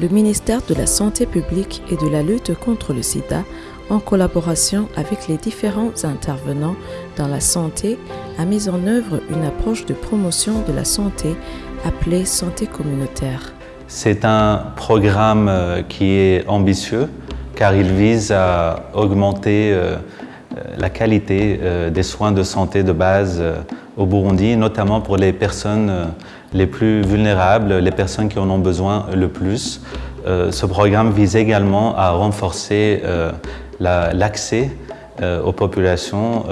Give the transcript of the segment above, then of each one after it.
le ministère de la Santé publique et de la lutte contre le sida, en collaboration avec les différents intervenants dans la santé, a mis en œuvre une approche de promotion de la santé appelée santé communautaire. C'est un programme euh, qui est ambitieux car il vise à augmenter euh, la qualité euh, des soins de santé de base au Burundi, notamment pour les personnes les plus vulnérables, les personnes qui en ont besoin le plus. Ce programme vise également à renforcer l'accès aux populations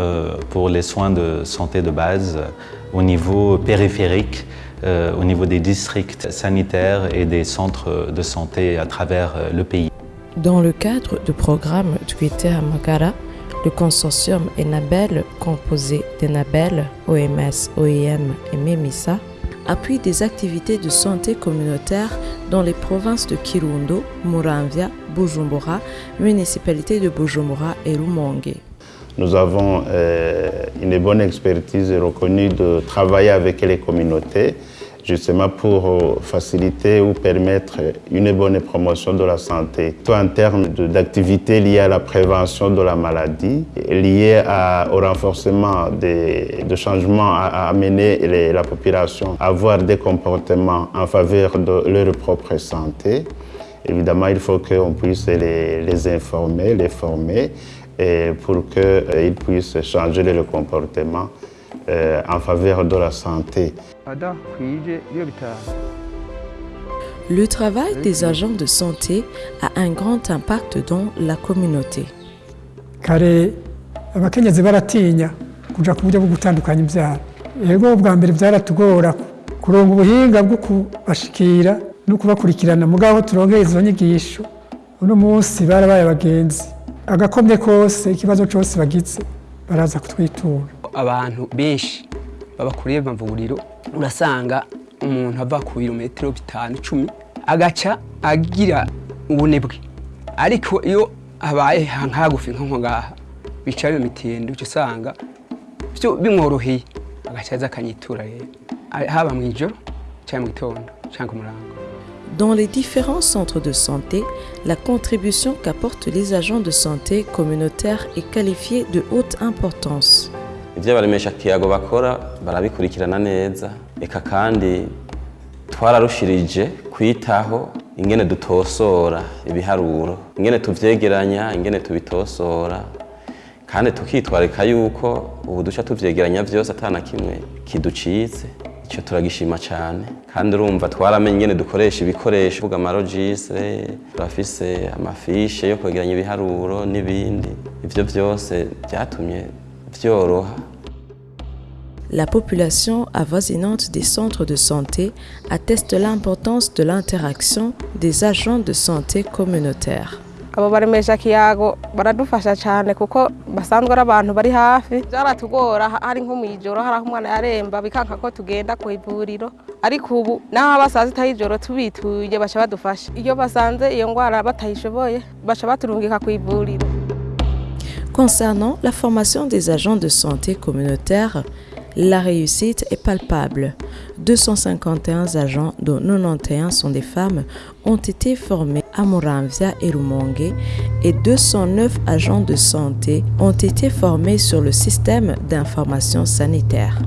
pour les soins de santé de base au niveau périphérique euh, au niveau des districts sanitaires et des centres de santé à travers euh, le pays. Dans le cadre du programme Twitter Magara, le consortium Enabel, composé d'Enabel, OMS, OIM et MEMISA, appuie des activités de santé communautaire dans les provinces de Kirundo, Muramvia, Bujumbura, municipalité de Bujumbura et Rumonge. Nous avons euh, une bonne expertise reconnue de travailler avec les communautés, justement pour euh, faciliter ou permettre une bonne promotion de la santé, Tout en termes d'activités liées à la prévention de la maladie, liées au renforcement de changements à, amener la population à avoir des comportements en faveur de leur propre santé. Évidemment, il faut qu'on puisse les, informer, les former et pour qu'ils euh, puissent changer le comportement euh, en faveur de la santé. Le travail des agents de santé a un grand impact dans la communauté. kare abakenyezi baratinya kuja ku buryo bwo gutandukanya ibyaro. Yego bwa mbere byaratugora kuronga ubuhinga bwo kubashikira no kubakurikirana. Mugabo turongeye izo nyigisho uno munsi barabaye abagenzi. Agakomye kose ikibazo cyose bagize baraza kutwitura abantu benshi urasanga umuntu ava ku Dans les différents centres de santé, la contribution qu'apportent les agents de santé communautaires est qualifiée de haute importance. Ibyo abaremesha kiyago bakora barabikurikirana neza. Eka kandi twararushirije kwitaho ingene dutosora ibiharuro ingene tuvyegeranya ingene tubitosora. Kandi tukitwarika yuko ubu duca tuvyegeranya vyose atana kimwe kiducitse. Icyo turagishima cyane kandi urumva twaramenye ingene dukoresha ibikoresho uvuga amarogise turafise amafishe yo kwegeranya ibiharuro n'ibindi. Ivyo byose byatumye La population avoisinante des centres de santé atteste l'importance de l'interaction des agents de santé communautaires. abo baremesha kiyago baradufasha cyane kuko basanzwe ari abantu bari hafi. Byaratugora hari nko mu ijoro hari aho umwana yaremba bikanka ko tugenda ku ivuriro. Ariko ubu naho basaza y'ijoro tubituye baca badufasha. Iyo basanze iyo ndwara batayishoboye baca baturungika ku ivuriro Concernant la formation des agents de santé communautaires, la réussite est palpable. 251 agents, dont 91 sont des femmes, ont été formés à Moramvia et Rumonge et 209 agents de santé ont été formés sur le système d'information sanitaire.